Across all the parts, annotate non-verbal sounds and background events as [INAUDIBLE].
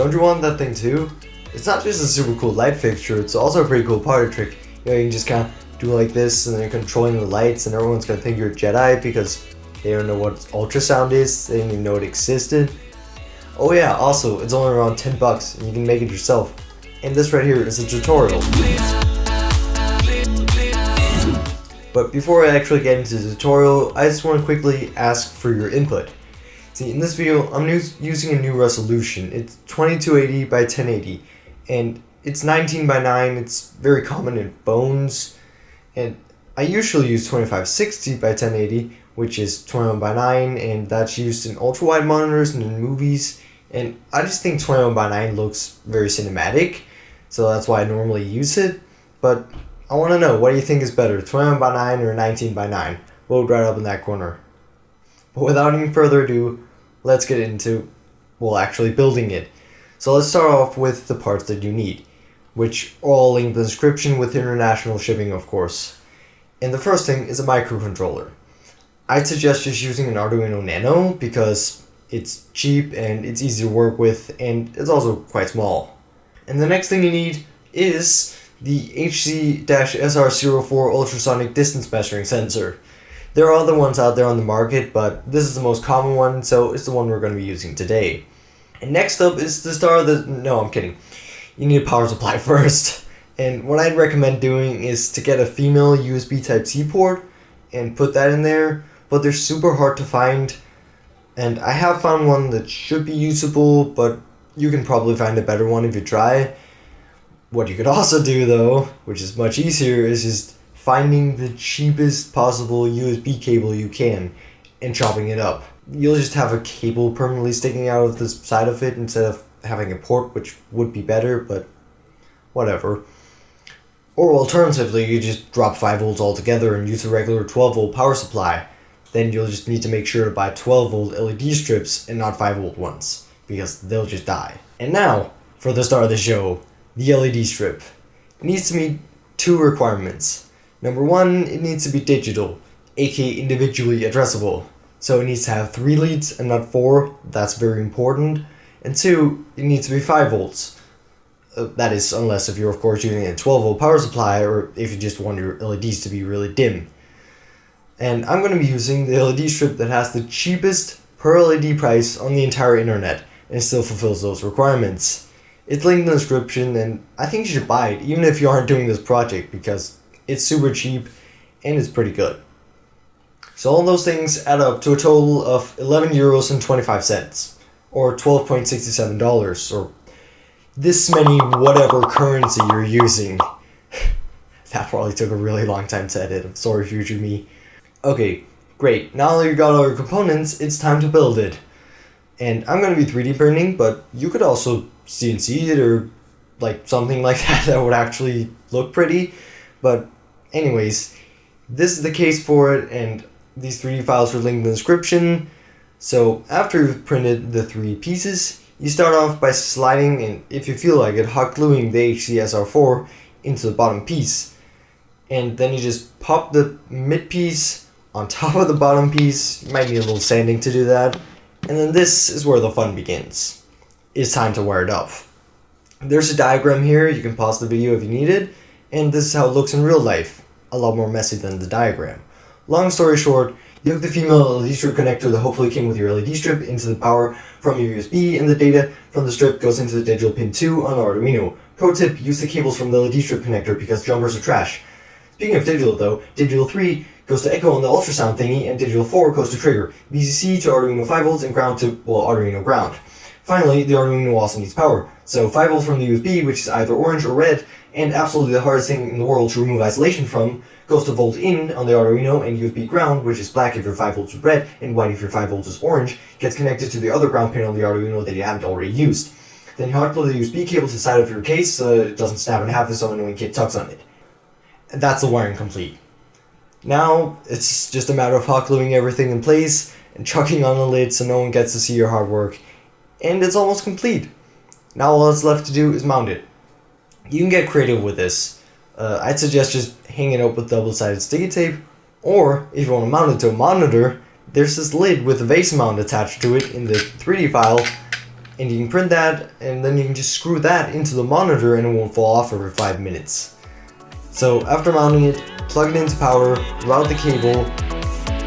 Don't you want that thing too? It's not just a super cool light fixture, it's also a pretty cool party trick. You know, you can just kind of do like this and then you're controlling the lights and everyone's gonna think you're a Jedi because they don't know what ultrasound is, they didn't even know it existed. Oh yeah, also, it's only around 10 bucks and you can make it yourself. And this right here is a tutorial. But before I actually get into the tutorial, I just want to quickly ask for your input. See, in this video, I'm using a new resolution. It's 2280 by 1080, and it's 19 by 9. It's very common in phones, and I usually use 2560 by 1080, which is 21 by 9, and that's used in ultra-wide monitors and in movies. And I just think 21 by 9 looks very cinematic, so that's why I normally use it. But I want to know, what do you think is better, 21 by 9 or 19 by 9? Vote right up in that corner. But without any further ado, let's get into, well, actually building it. So let's start off with the parts that you need, which all linked in the description with international shipping, of course. And the first thing is a microcontroller. I'd suggest just using an Arduino Nano because it's cheap and it's easy to work with and it's also quite small. And the next thing you need is the HC-SR04 ultrasonic distance measuring sensor. There are other ones out there on the market, but this is the most common one, so it's the one we're going to be using today. And next up is the star of the... No, I'm kidding. You need a power supply [LAUGHS] first. And what I'd recommend doing is to get a female USB Type-C port and put that in there, but they're super hard to find. And I have found one that should be usable, but you can probably find a better one if you try. What you could also do though, which is much easier, is just finding the cheapest possible USB cable you can and chopping it up. You'll just have a cable permanently sticking out of the side of it instead of having a port, which would be better, but whatever. Or alternatively, you just drop 5 volts altogether and use a regular 12 volt power supply. Then you'll just need to make sure to buy 12 volt LED strips and not 5 volt ones, because they'll just die. And now, for the start of the show, the LED strip. It needs to meet two requirements. Number one, it needs to be digital, aka individually addressable. So it needs to have three leads and not four, that's very important. And two, it needs to be 5 volts. Uh, that is, unless if you're of course using a 12 volt power supply or if you just want your LEDs to be really dim. And I'm going to be using the LED strip that has the cheapest per LED price on the entire internet and still fulfills those requirements. It's linked in the description and I think you should buy it even if you aren't doing this project because it's super cheap and it's pretty good. So all those things add up to a total of 11 euros and 25 cents or $12.67 or this many whatever currency you're using. [LAUGHS] that probably took a really long time to edit. I'm sorry future me. Okay, great. Now that you got all your components, it's time to build it. And I'm going to be 3D printing, but you could also CNC it or like something like [LAUGHS] that that would actually look pretty. But anyways, this is the case for it and these 3D files are linked in the description. So after you've printed the three pieces, you start off by sliding and if you feel like it, hot gluing the HCSR4 into the bottom piece. And then you just pop the mid piece on top of the bottom piece. You might need a little sanding to do that. And then this is where the fun begins it's time to wire it up. There's a diagram here, you can pause the video if you need it, and this is how it looks in real life, a lot more messy than the diagram. Long story short, you hook the female LED strip connector that hopefully came with your LED strip into the power from your USB and the data from the strip goes into the digital pin 2 on Arduino. Pro tip, use the cables from the LED strip connector because jumpers are trash. Speaking of digital though, digital 3 goes to echo on the ultrasound thingy and digital 4 goes to trigger, VCC to Arduino 5 volts and ground to, well, Arduino ground. Finally, the Arduino also needs power. So 5 volts from the USB, which is either orange or red, and absolutely the hardest thing in the world to remove isolation from, goes to volt in on the Arduino and USB ground, which is black if your 5 volts is red and white if your 5 volts is orange, gets connected to the other ground pin on the Arduino that you haven't already used. Then you glue the USB cable to the side of your case so it doesn't snap in half if some annoying kid tucks on it. And that's the wiring complete. Now, it's just a matter of hot gluing everything in place and chucking on the lid so no one gets to see your hard work and it's almost complete. Now all that's left to do is mount it. You can get creative with this. Uh, I'd suggest just hanging it up with double-sided sticky tape, or if you want to mount it to a monitor, there's this lid with a VESA mount attached to it in the 3D file, And you can print that, and then you can just screw that into the monitor and it won't fall off every 5 minutes. So after mounting it, plug it into power, route the cable,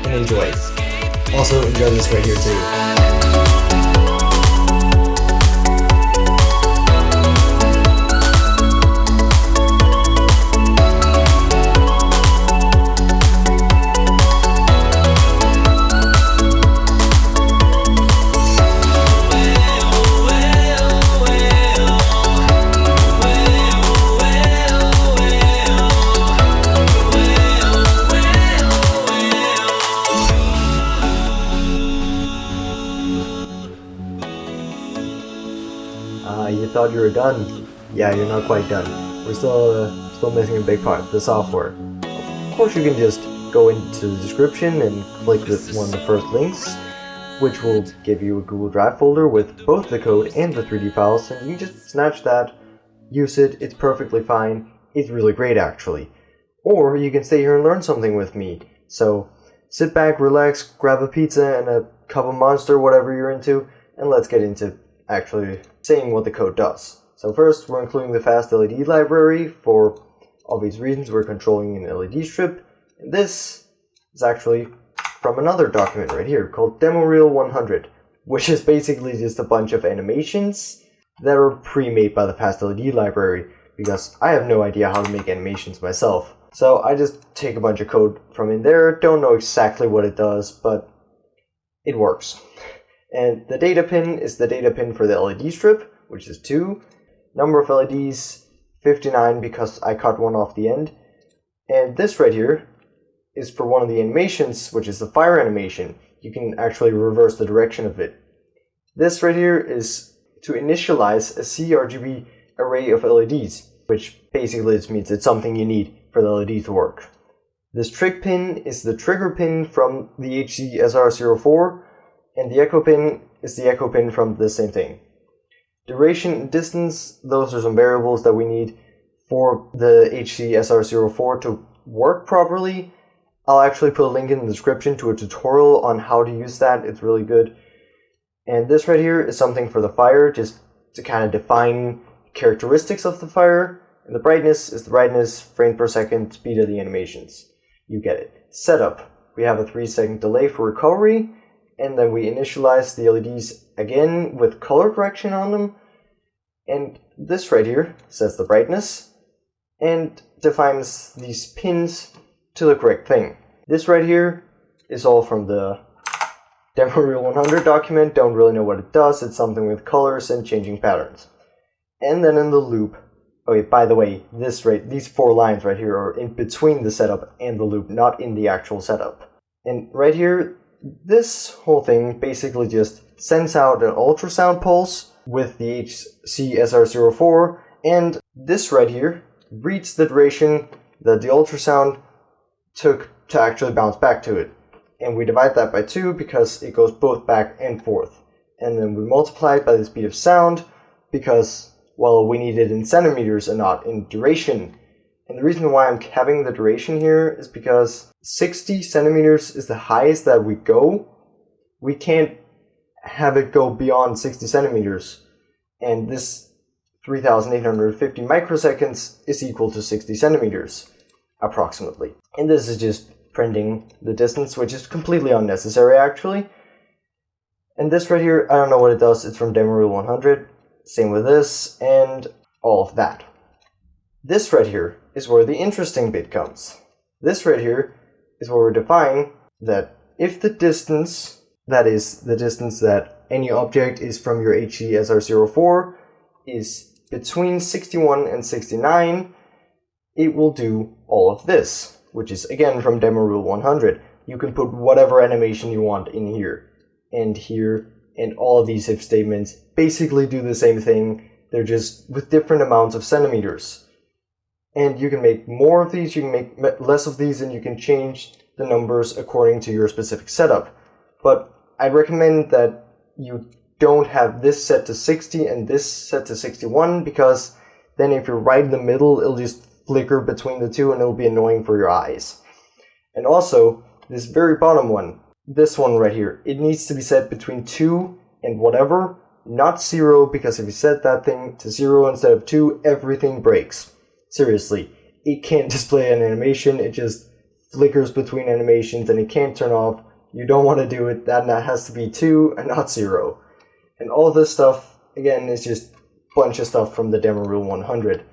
and enjoy. Also enjoy this right here too. Thought you were done. Yeah, you're not quite done. We're still uh, still missing a big part, of the software. Of course, you can just go into the description and click this one of the first links, which will give you a Google Drive folder with both the code and the 3D files, and you can just snatch that, use it, it's perfectly fine. It's really great, actually. Or you can stay here and learn something with me. So sit back, relax, grab a pizza and a cup of Monster, whatever you're into, and let's get into actually saying what the code does. So first, we're including the FastLED library. For obvious reasons, we're controlling an LED strip. And this is actually from another document right here called DemoReel 100, which is basically just a bunch of animations that are pre-made by the FastLED library because I have no idea how to make animations myself. So I just take a bunch of code from in there, don't know exactly what it does, but it works. And the data pin is the data pin for the LED strip, which is 2. Number of LEDs, 59 because I cut one off the end. And this right here is for one of the animations, which is the fire animation. You can actually reverse the direction of it. This right here is to initialize a CRGB array of LEDs, which basically just means it's something you need for the LED to work. This trig pin is the trigger pin from the HC-SR04, and the echo pin is the echo pin from the same thing. Duration and distance, those are some variables that we need for the HC-SR04 to work properly. I'll actually put a link in the description to a tutorial on how to use that, it's really good. And this right here is something for the fire, just to kind of define characteristics of the fire. And the brightness is the brightness, frame per second, speed of the animations. You get it. Setup. We have a 3 second delay for recovery, and then we initialize the LEDs again with color correction on them. And this right here sets the brightness and defines these pins to the correct thing. This right here is all from the [LAUGHS] DemoReel 100 document, don't really know what it does, it's something with colors and changing patterns. And then in the loop, okay, by the way, this right, these four lines right here are in between the setup and the loop, not in the actual setup. And right here, this whole thing basically just sends out an ultrasound pulse with the HC-SR04 and this right here reads the duration that the ultrasound took to actually bounce back to it. And we divide that by 2 because it goes both back and forth. And then we multiply it by the speed of sound because, well, we need it in centimeters and not in duration. And the reason why I'm having the duration here is because 60 centimeters is the highest that we go. We can't have it go beyond 60 centimeters. And this 3850 microseconds is equal to 60 centimeters, approximately. And this is just printing the distance, which is completely unnecessary, actually. And this right here, I don't know what it does. It's from DemoReel 100. Same with this, and all of that. This right here is where the interesting bit comes. This right here is where we're defining that if the distance, that is the distance that any object is from your HC-SR04, is between 61 and 69, it will do all of this, which is again from DemoReel 100. You can put whatever animation you want in here, and here, and all of these if statements basically do the same thing, they're just with different amounts of centimeters and you can make more of these, you can make less of these, and you can change the numbers according to your specific setup. But I recommend that you don't have this set to 60 and this set to 61 because then if you're right in the middle, it'll just flicker between the two and it'll be annoying for your eyes. And also, this very bottom one, this one right here, it needs to be set between 2 and whatever not zero, because if you set that thing to zero instead of two, everything breaks. Seriously, it can't [LAUGHS] display an animation, it just flickers between animations and it can't turn off. You don't want to do it, that has to be two and not zero. And all this stuff, again, is just a bunch of stuff from the Demo Reel 100.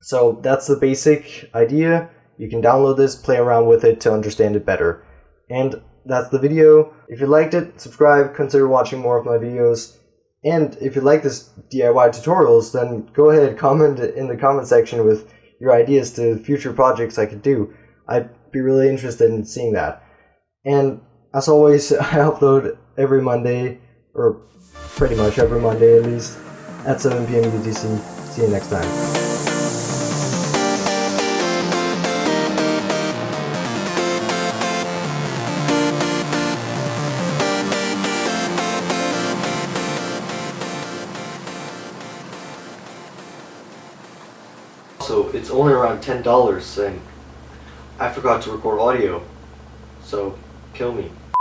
So that's the basic idea. You can download this, play around with it to understand it better. And that's the video. If you liked it, subscribe, consider watching more of my videos. And if you like this DIY tutorials, then go ahead, comment in the comment section with your ideas to future projects I could do. I'd be really interested in seeing that. And as always, [LAUGHS] I upload every Monday, or pretty much every Monday at least, at 7 p.m. UTC. See you next time. It's only around ten dollars and I forgot to record audio. So kill me.